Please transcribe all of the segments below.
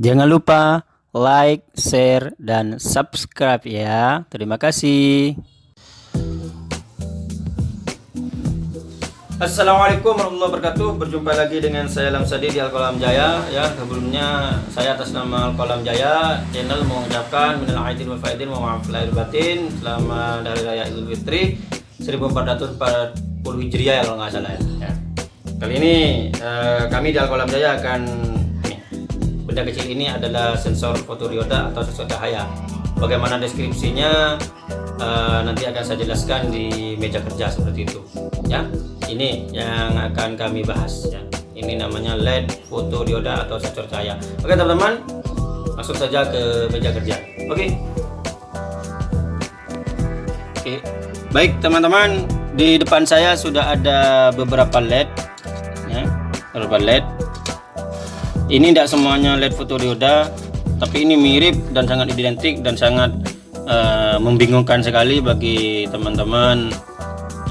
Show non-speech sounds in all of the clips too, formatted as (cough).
Jangan lupa like, share, dan subscribe ya. Terima kasih. Assalamualaikum warahmatullahi wabarakatuh Berjumpa lagi dengan saya Lamsadi di Alkolam Jaya ya Sebelumnya saya atas nama Alkolam Jaya Channel mengucapkan Minal aidin wal faidin wa maaf lahir batin Selamat Hari Raya Idul Fitri 1440 Hijriah ya kalau nggak salah ya, ya. Kali ini eh, kami di Alkolam Jaya akan Benda kecil ini adalah sensor fotodioda atau sensor cahaya. Bagaimana deskripsinya uh, nanti akan saya jelaskan di meja kerja seperti itu ya. Ini yang akan kami bahas ya. Ini namanya LED fotodioda atau sensor cahaya. Oke teman-teman masuk saja ke meja kerja. Oke. Oke. Baik teman-teman di depan saya sudah ada beberapa LED ya. Beberapa LED ini tidak semuanya LED fotodioda tapi ini mirip dan sangat identik dan sangat uh, membingungkan sekali bagi teman-teman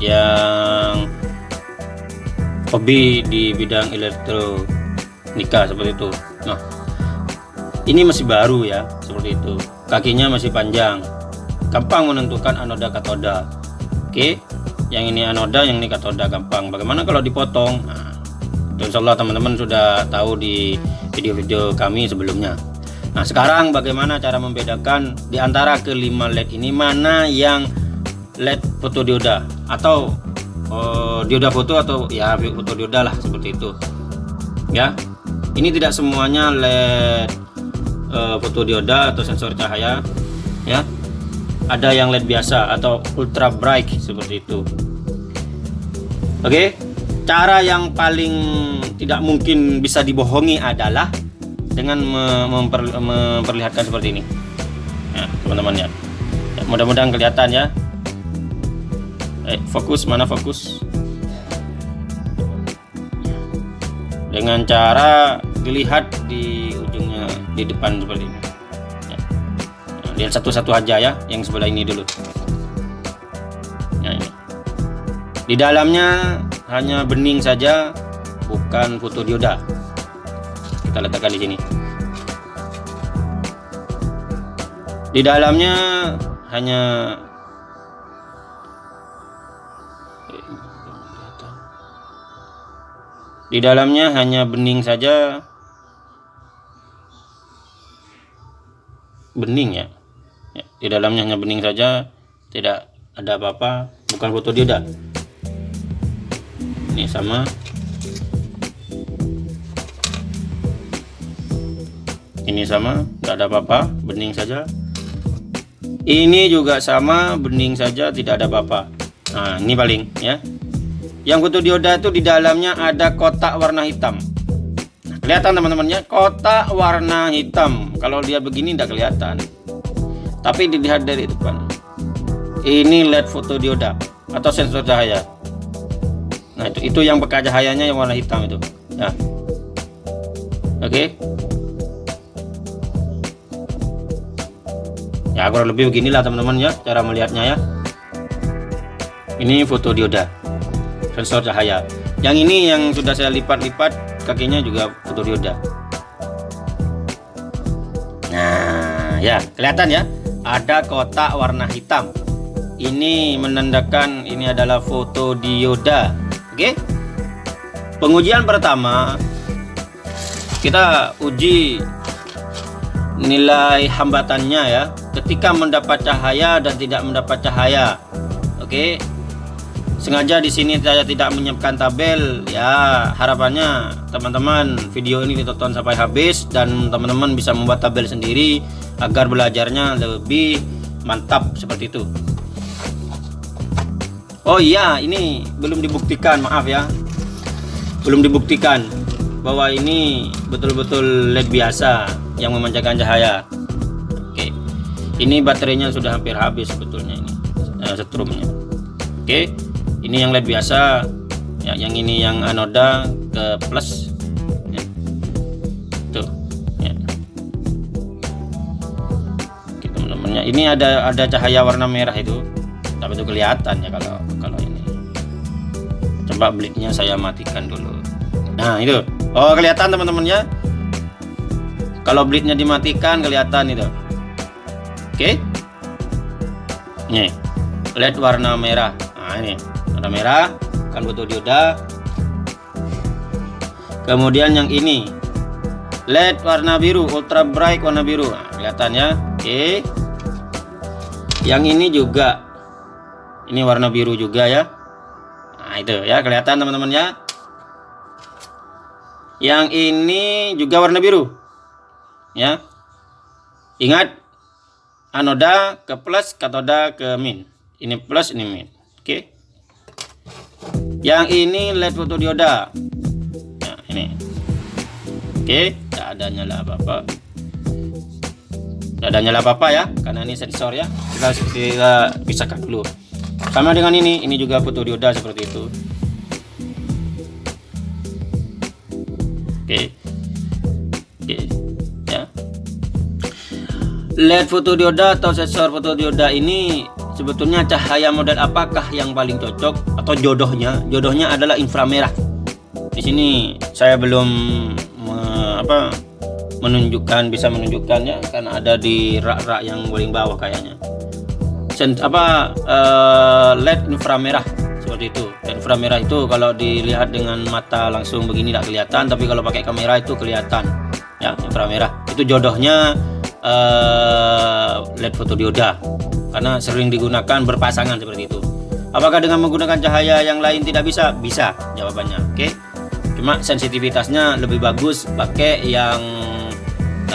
yang hobi di bidang elektronika seperti itu. Nah ini masih baru ya seperti itu. Kakinya masih panjang. Gampang menentukan anoda katoda. Oke yang ini anoda yang ini katoda gampang. Bagaimana kalau dipotong? Nah, insya Allah teman-teman sudah tahu di video-video kami sebelumnya. Nah sekarang bagaimana cara membedakan di antara kelima LED ini? Mana yang LED fotodioda atau uh, dioda foto atau ya fotodioda lah seperti itu. Ya ini tidak semuanya LED uh, fotodioda atau sensor cahaya. Ya ada yang LED biasa atau ultra bright seperti itu. Oke cara yang paling tidak mungkin bisa dibohongi adalah dengan memper, memperlihatkan seperti ini. Ya teman-teman ya, ya mudah-mudahan kelihatan ya. Eh, fokus mana fokus? Dengan cara dilihat di ujungnya di depan seperti ini. Ya. Nah, lihat satu-satu aja ya yang sebelah ini dulu. Ya, ini. di dalamnya hanya bening saja bukan fotodioda kita letakkan di sini. Di dalamnya hanya di dalamnya hanya bening saja. Bening ya, ya di dalamnya hanya bening saja tidak ada apa-apa bukan foto dioda ini sama ini sama tidak ada apa-apa bening saja. Ini juga sama bening saja tidak ada apa-apa. Nah ini paling ya. Yang butuh dioda itu di dalamnya ada kotak warna hitam. Nah, kelihatan teman-temannya kotak warna hitam. Kalau dia begini tidak kelihatan. Tapi dilihat dari depan. Ini LED foto dioda atau sensor cahaya nah itu itu yang bekas cahayanya yang warna hitam itu. Ya. Oke. Okay. ya kurang lebih beginilah teman-teman ya cara melihatnya ya. Ini foto dioda sensor cahaya. Yang ini yang sudah saya lipat-lipat kakinya juga foto dioda. Nah ya kelihatan ya. Ada kotak warna hitam. Ini menandakan ini adalah foto dioda oke. Pengujian pertama kita uji nilai hambatannya ya. Ketika mendapat cahaya dan tidak mendapat cahaya. Oke. Sengaja di sini saya tidak menyiapkan tabel ya. Harapannya teman-teman video ini ditonton sampai habis dan teman-teman bisa membuat tabel sendiri agar belajarnya lebih mantap seperti itu Oh iya ini belum dibuktikan maaf ya. Belum dibuktikan bahwa ini betul-betul LED biasa yang memancarkan cahaya. Oke ini baterainya sudah hampir habis sebetulnya ini uh, setrumnya. Oke ini yang led biasa ya yang ini yang anoda ke plus. Ya. tuh ya. oke teman-temannya ini ada ada cahaya warna merah itu. Tapi itu kelihatan ya kalau coba bliknya saya matikan dulu. Nah itu. Oh kelihatan teman-teman ya kalau bleednya dimatikan kelihatan itu. Oke. Nih led warna merah. Nah ini. Warna merah. Kan butuh dioda. Kemudian yang ini. Led warna biru. Ultra bright warna biru. Nah, kelihatan ya. Oke. Yang ini juga. Ini warna biru juga ya itu ya kelihatan teman-teman ya yang ini juga warna biru. Ya. Ingat anoda ke plus katoda ke min. Ini plus ini min. Oke. Yang ini led fotodioda. Ya ini. Oke tidak ada nyala apa-apa. Tidak ada nyala apa-apa ya karena ini sensor ya. Kita, kita pisahkan dulu sama dengan ini ini juga fotodioda seperti itu oke oke LED fotodioda atau sensor fotodioda ini sebetulnya cahaya model apakah yang paling cocok atau jodohnya? Jodohnya adalah inframerah. Di sini saya belum me, apa menunjukkan bisa menunjukkannya karena ada di rak-rak yang paling bawah kayaknya. Sen, apa uh, LED inframerah seperti itu. LED inframerah itu kalau dilihat dengan mata langsung begini tidak kelihatan, tapi kalau pakai kamera itu kelihatan. Ya, inframerah. Itu jodohnya uh, LED fotodioda karena sering digunakan berpasangan seperti itu. Apakah dengan menggunakan cahaya yang lain tidak bisa? Bisa jawabannya. Oke. Okay? Cuma sensitivitasnya lebih bagus pakai yang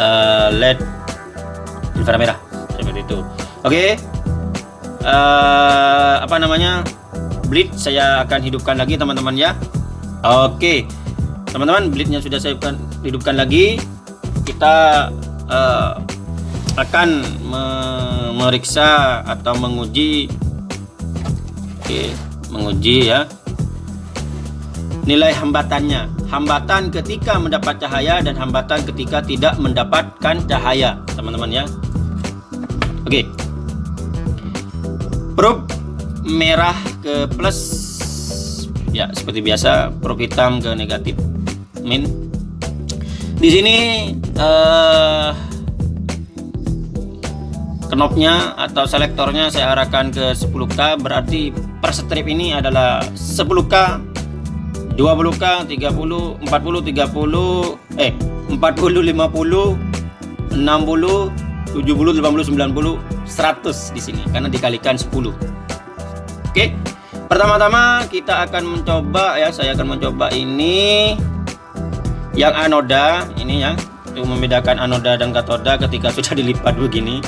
uh, LED inframerah seperti itu. Oke. Okay? Uh, apa namanya? Bleed saya akan hidupkan lagi teman-teman ya. Oke. Okay. Teman-teman, bleednya sudah saya hidupkan lagi. Kita uh, akan memeriksa atau menguji oke menguji ya nilai hambatannya hambatan ketika mendapat cahaya dan hambatan ketika tidak mendapatkan cahaya teman-teman ya oke probe merah ke plus. Ya seperti biasa probe hitam ke negatif min. Di sini uh, knobnya atau selektornya saya arahkan ke 10k berarti per strip ini adalah 10k 20k 30 40 30 eh 40 50 60 70 80 90 100 di sini karena dikalikan 10 oke pertama-tama kita akan mencoba ya saya akan mencoba ini yang anoda ini ya untuk membedakan anoda dan katoda ketika (laughs) sudah dilipat begini.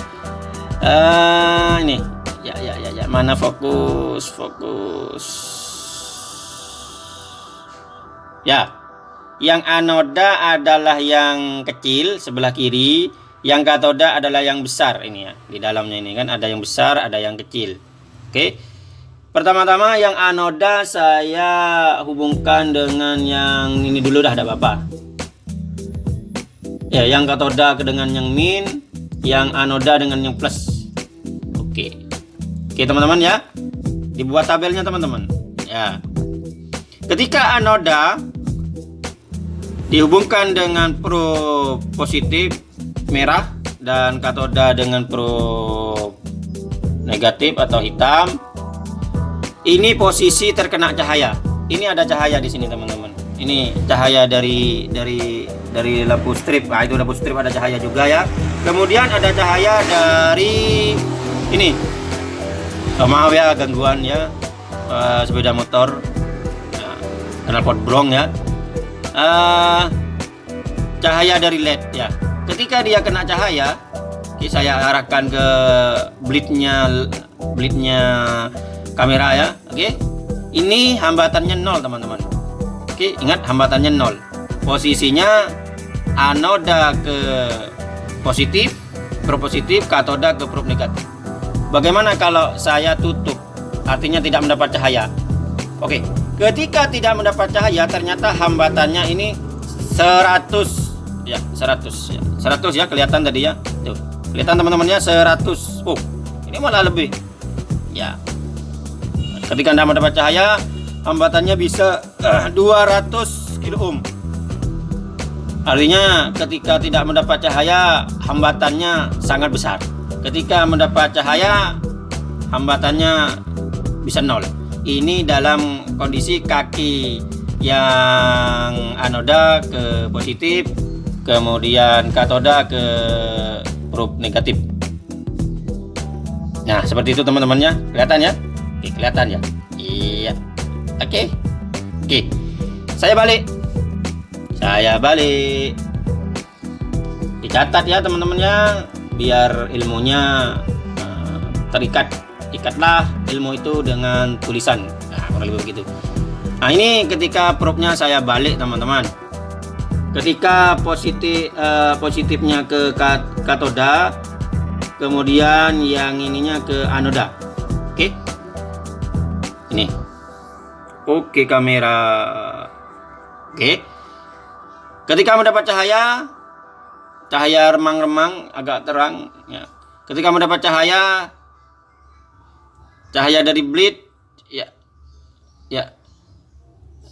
Uh, ini ya ya ya ya mana fokus fokus. Ya yang anoda adalah yang kecil sebelah kiri yang katoda adalah yang besar ini ya di dalamnya ini kan. Ada yang besar ada yang kecil. Oke. Pertama-tama yang anoda saya hubungkan dengan yang ini dulu dah ada apa ya yang katoda dengan yang min yang anoda dengan yang plus. Oke. Oke teman-teman ya. Dibuat tabelnya teman-teman. Ya. Ketika anoda dihubungkan dengan pro positif merah dan katoda dengan pro negatif atau hitam. Ini posisi terkena cahaya. Ini ada cahaya di sini teman-teman. Ini cahaya dari dari dari lampu strip. Nah itu lampu strip ada cahaya juga ya. Kemudian ada cahaya dari ini. Oh, maaf ya gangguan ya. Uh, sepeda motor. Uh, pot brong ya. Uh, cahaya dari led ya ketika dia kena cahaya okay, saya arahkan ke blitnya blitnya kamera ya oke. Okay? ini hambatannya nol teman-teman. Oke okay, ingat hambatannya nol. Posisinya anoda ke positif probe positif katoda ke probe negatif. Bagaimana kalau saya tutup? Artinya tidak mendapat cahaya. Oke ketika tidak mendapat cahaya ternyata hambatannya ini 100 ya 100 ya. 100 ya kelihatan tadi ya. Tuh kelihatan teman-temannya 100 oh ini malah lebih. Ya. Ketika anda mendapat cahaya hambatannya bisa uh, 200 kilo ohm. Artinya ketika tidak mendapat cahaya hambatannya sangat besar. Ketika mendapat cahaya hambatannya bisa nol. Ini dalam kondisi kaki yang anoda ke positif kemudian katoda ke probe negatif. Nah seperti itu teman-temannya. Kelihatan ya? Oke kelihatan ya? Iya. Oke. Oke. Saya balik. Saya balik. Dicatat ya teman-temannya biar ilmunya uh, terikat. Ikatlah ilmu itu dengan tulisan. Nah kurang lebih begitu. Nah ini ketika probe-nya saya balik teman-teman ketika positif uh, positifnya ke katoda kemudian yang ininya ke anoda. Oke? Okay? ini. Oke okay, kamera. Oke? Okay. ketika mendapat cahaya cahaya remang-remang agak terang ya. Ketika mendapat cahaya cahaya dari bleed ya ya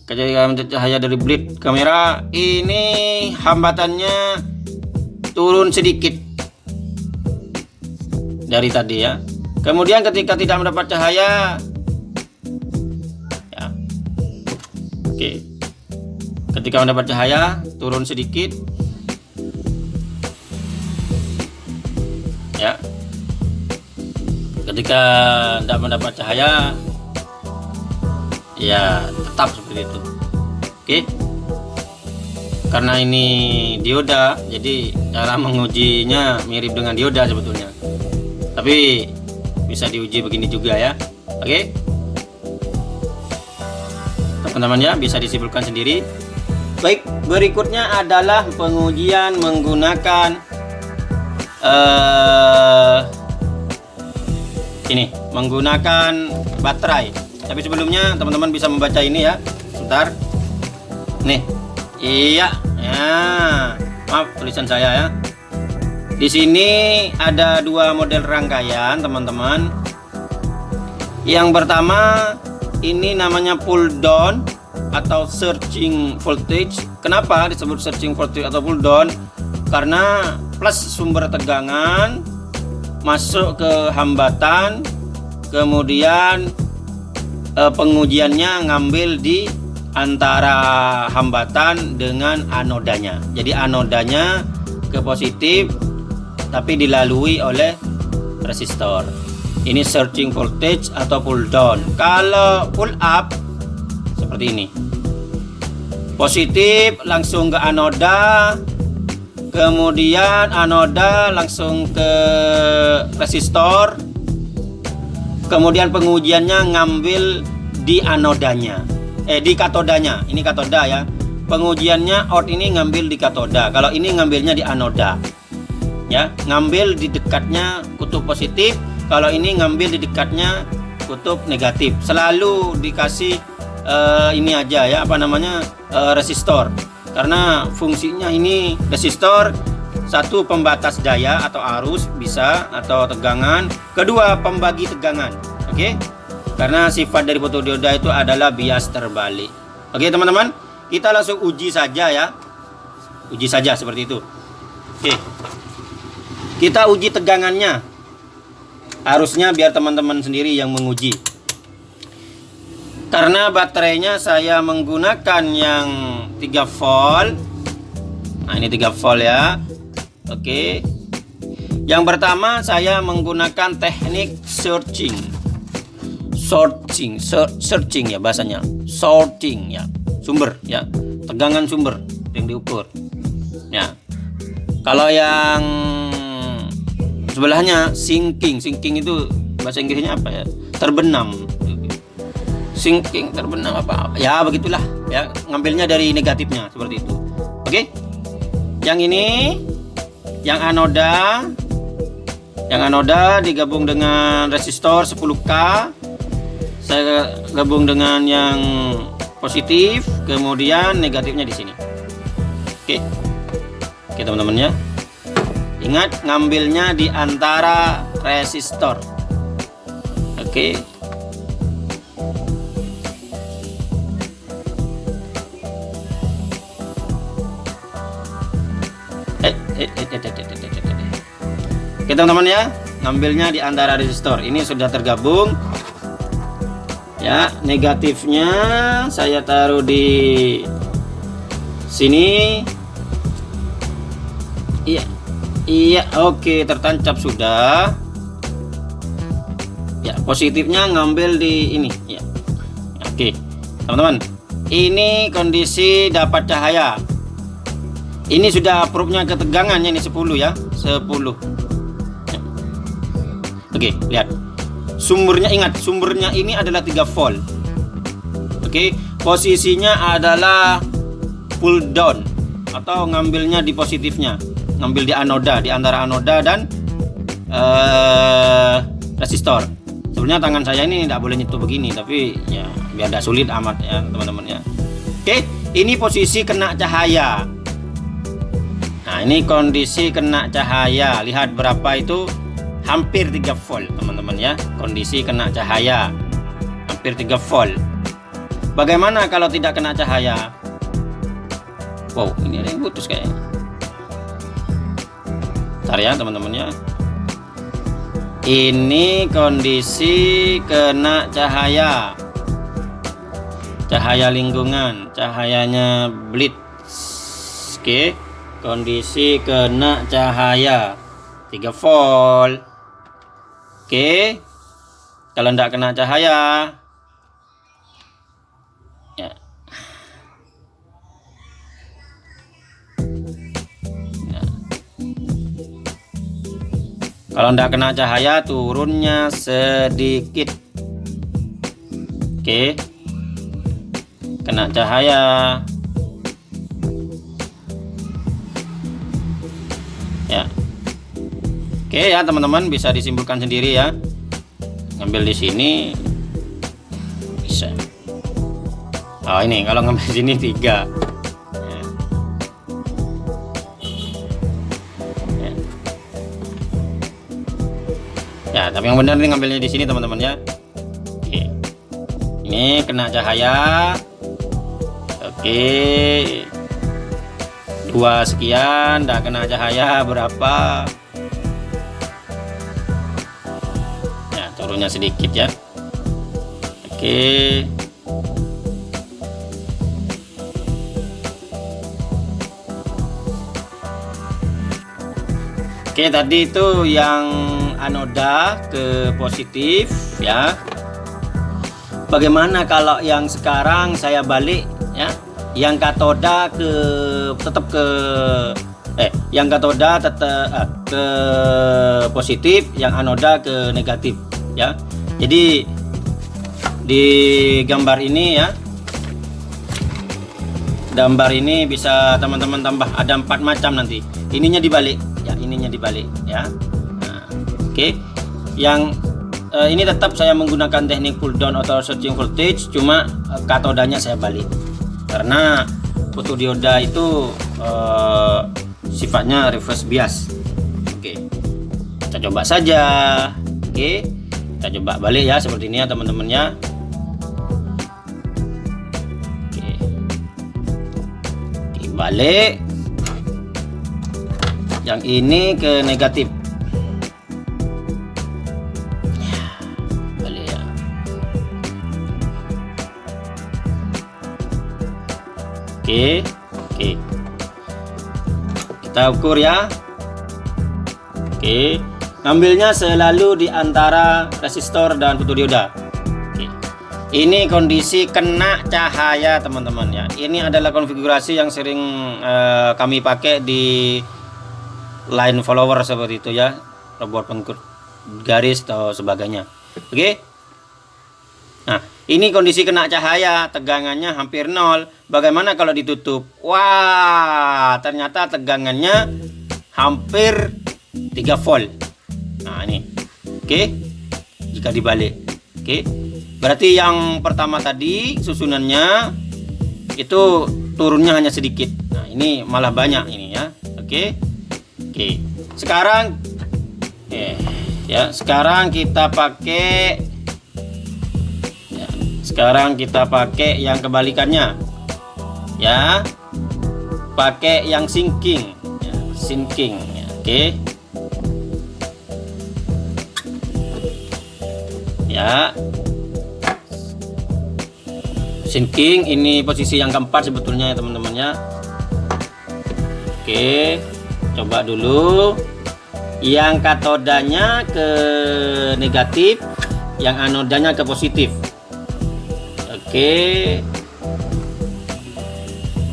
ketika cahaya dari bleed kamera ini hambatannya turun sedikit dari tadi ya. Kemudian ketika tidak mendapat cahaya ya. Oke. Ketika mendapat cahaya turun sedikit. Ya. Ketika tidak mendapat cahaya ya tetap seperti itu. Oke. Karena ini dioda jadi cara mengujinya mirip dengan dioda sebetulnya. Tapi bisa diuji begini juga ya. Oke. Teman-teman ya bisa disimpulkan sendiri. Baik berikutnya adalah pengujian menggunakan uh, ini menggunakan baterai tapi sebelumnya teman-teman bisa membaca ini ya. Sebentar. Nih. Iya. Ya. Maaf tulisan saya ya. Di sini ada dua model rangkaian teman-teman. Yang pertama ini namanya pull down atau searching voltage. Kenapa disebut searching voltage atau pull down? Karena plus sumber tegangan masuk ke hambatan kemudian eh, pengujiannya ngambil di antara hambatan dengan anodanya. Jadi anodanya ke positif tapi dilalui oleh resistor. Ini searching voltage atau pull down. Kalau pull up seperti ini. Positif langsung ke anoda. Kemudian anoda langsung ke resistor kemudian pengujiannya ngambil di anodanya. Eh di katodanya. Ini katoda ya. Pengujiannya out ini ngambil di katoda. Kalau ini ngambilnya di anoda. Ya ngambil di dekatnya kutub positif. Kalau ini ngambil di dekatnya kutub negatif. Selalu dikasih uh, ini aja ya apa namanya uh, resistor. Karena fungsinya ini resistor satu pembatas daya atau arus bisa atau tegangan. Kedua pembagi tegangan oke? Okay? karena sifat dari fotodioda itu adalah bias terbalik. Oke okay, teman-teman? Kita langsung uji saja ya. Uji saja seperti itu. Oke. Okay. kita uji tegangannya. Harusnya biar teman-teman sendiri yang menguji. Karena baterainya saya menggunakan yang 3 volt. Nah ini 3 volt ya Oke. Yang pertama saya menggunakan teknik searching. Searching, searching ya bahasanya. Sorting ya. Sumber ya. Tegangan sumber yang diukur. Ya. Kalau yang sebelahnya sinking, sinking itu bahasa Inggrisnya apa ya? Terbenam. Sinking terbenam apa, apa? Ya begitulah ya. Ngambilnya dari negatifnya seperti itu. Oke. Yang ini yang anoda yang anoda digabung dengan resistor 10k saya gabung dengan yang positif kemudian negatifnya di sini. Oke. Oke teman-teman ya. Ingat ngambilnya di antara resistor. Oke. Eh, eh, eh, eh, eh. Oke teman-teman ya. Ngambilnya di antara resistor. Ini sudah tergabung. Ya negatifnya saya taruh di sini. Iya iya oke tertancap sudah. Ya positifnya ngambil di ini. Ya oke. Teman-teman ini kondisi dapat cahaya. Ini sudah probe-nya ketegangannya ini 10 ya. 10 Oke, lihat. Sumbernya ingat, sumbernya ini adalah 3 volt. Oke, posisinya adalah pull down atau ngambilnya di positifnya. Ngambil di anoda, di antara anoda dan uh, resistor. Sebenarnya tangan saya ini tidak boleh nyentuh begini, tapi ya biar tidak sulit amat ya teman-teman ya. Oke, ini posisi kena cahaya. Nah, ini kondisi kena cahaya. Lihat berapa itu hampir 3 volt teman-teman ya. Kondisi kena cahaya. Hampir 3 volt. Bagaimana kalau tidak kena cahaya? Wow ini ada yang putus kayaknya. Ntar ya teman-teman ya. Ini kondisi kena cahaya. Cahaya lingkungan cahayanya blitz oke kondisi kena cahaya. 3 volt Oke. Kalau tidak kena cahaya. Ya. ya. Kalau tidak kena cahaya turunnya sedikit. Oke. Kena cahaya. Oke ya teman-teman bisa disimpulkan sendiri ya. Ngambil di sini bisa. Oh ini kalau ngambil di sini tiga. Ya. ya. tapi yang benar ini ngambilnya di sini teman-teman ya. Oke. Ini kena cahaya. Oke dua sekian dah kena cahaya berapa turunnya sedikit ya. Oke. Oke tadi itu yang anoda ke positif ya. Bagaimana kalau yang sekarang saya balik ya? Yang katoda ke tetap ke eh yang katoda tetap eh, ke positif yang anoda ke negatif ya. Jadi di gambar ini ya gambar ini bisa teman-teman tambah ada empat macam nanti. Ininya dibalik ya ininya dibalik ya. Nah, oke. Okay. yang uh, ini tetap saya menggunakan teknik pull down atau searching voltage cuma uh, katodanya saya balik. Karena fotodioda itu uh, sifatnya reverse bias. Oke. Okay. kita coba saja. Oke. okay kita coba balik ya seperti ini ya teman-teman ya oke dibalik yang ini ke negatif. Balik ya. Oke oke. Kita ukur ya. Oke Ngambilnya selalu di antara resistor dan fotodioda. Oke. Ini kondisi kena cahaya teman-teman ya. Ini adalah konfigurasi yang sering uh, kami pakai di line follower seperti itu ya. Robot pengkur garis atau sebagainya. Oke. Nah, ini kondisi kena cahaya, tegangannya hampir nol. Bagaimana kalau ditutup? Wah, ternyata tegangannya hampir 3 volt nah ini oke jika dibalik. Oke berarti yang pertama tadi susunannya itu turunnya hanya sedikit. Nah ini malah banyak ini ya. Oke oke sekarang eh ya sekarang kita pakai ya, sekarang kita pakai yang kebalikannya. Ya. Pakai yang sinking. Ya, sinking. Oke ya. Sinking ini posisi yang keempat sebetulnya ya teman-teman ya. Oke coba dulu. Yang katodanya ke negatif yang anodanya ke positif. Oke.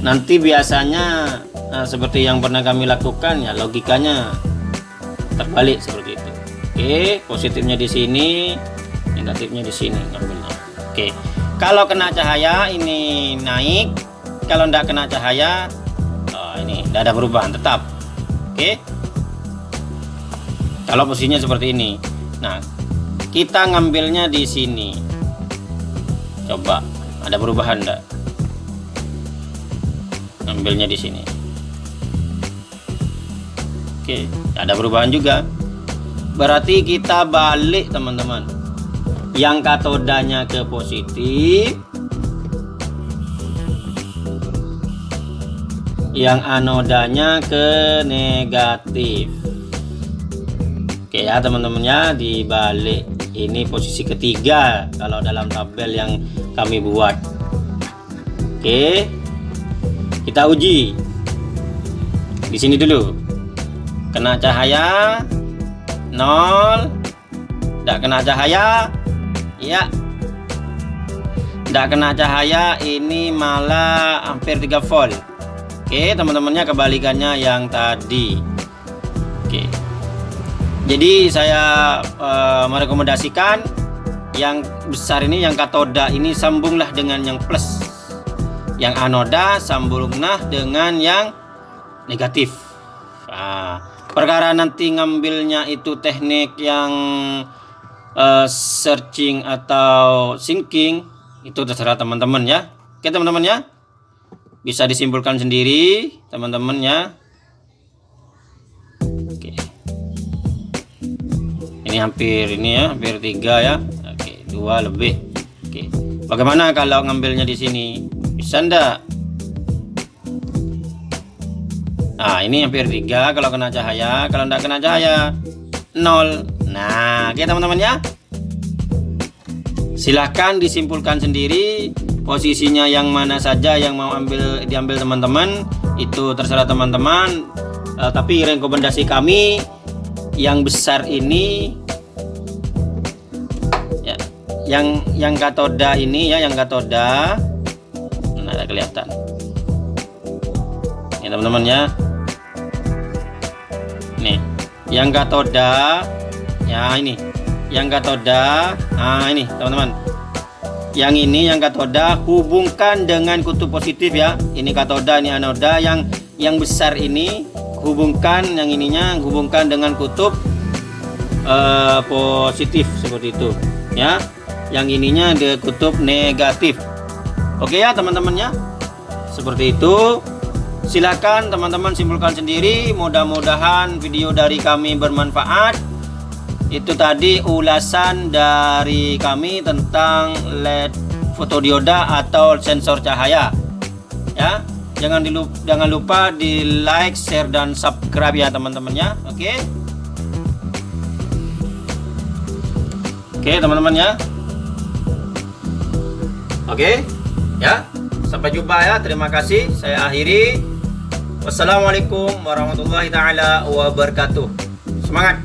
Nanti biasanya nah, seperti yang pernah kami lakukan ya logikanya terbalik seperti itu. Oke positifnya di sini negatifnya di sini ngambilnya. Oke kalau kena cahaya ini naik. Kalau tidak kena cahaya oh, ini tidak ada perubahan tetap. Oke. Kalau posisinya seperti ini. Nah kita ngambilnya di sini. Coba ada perubahan enggak ngambilnya di sini. Oke ada perubahan juga. Berarti kita balik teman-teman yang katodanya ke positif yang anodanya ke negatif. Oke ya teman-teman ya dibalik. Ini posisi ketiga kalau dalam tabel yang kami buat. Oke kita uji. Di sini dulu. Kena cahaya nol. Tidak kena cahaya ya tidak kena cahaya ini malah hampir 3 volt. Oke teman-temannya kebalikannya yang tadi. Oke. Jadi saya uh, merekomendasikan yang besar ini yang katoda ini sambunglah dengan yang plus. Yang anoda sambunglah dengan yang negatif. Nah, perkara nanti ngambilnya itu teknik yang uh, searching atau sinking itu terserah teman-teman ya. Oke teman-teman ya. Bisa disimpulkan sendiri teman-teman ya. Oke. Ini hampir ini ya hampir tiga ya. Oke dua lebih. Oke. Bagaimana kalau ngambilnya di sini? Bisa ndak? Nah ini hampir tiga kalau kena cahaya. Kalau ndak kena cahaya nol Nah, oke teman-teman ya. Silahkan disimpulkan sendiri posisinya yang mana saja yang mau ambil diambil teman-teman itu terserah teman-teman. Uh, tapi rekomendasi kami yang besar ini ya, yang yang katoda ini ya yang katoda nah ada kelihatan ya teman-teman ya nih yang katoda ya ini. Yang katoda nah ini teman-teman. Yang ini yang katoda hubungkan dengan kutub positif ya. Ini katoda ini anoda yang yang besar ini hubungkan yang ininya hubungkan dengan kutub uh, positif seperti itu ya. Yang ininya di kutub negatif. Oke ya teman-teman ya. Seperti itu. Silakan teman-teman simpulkan sendiri. Mudah-mudahan video dari kami bermanfaat itu tadi ulasan dari kami tentang LED fotodioda atau sensor cahaya. Ya jangan dilupa, jangan lupa di like share dan subscribe ya teman-teman ya. Oke? Oke teman-teman ya. Oke? Ya sampai jumpa ya. Terima kasih. Saya akhiri. Wassalamualaikum warahmatullahi taala wabarakatuh. Semangat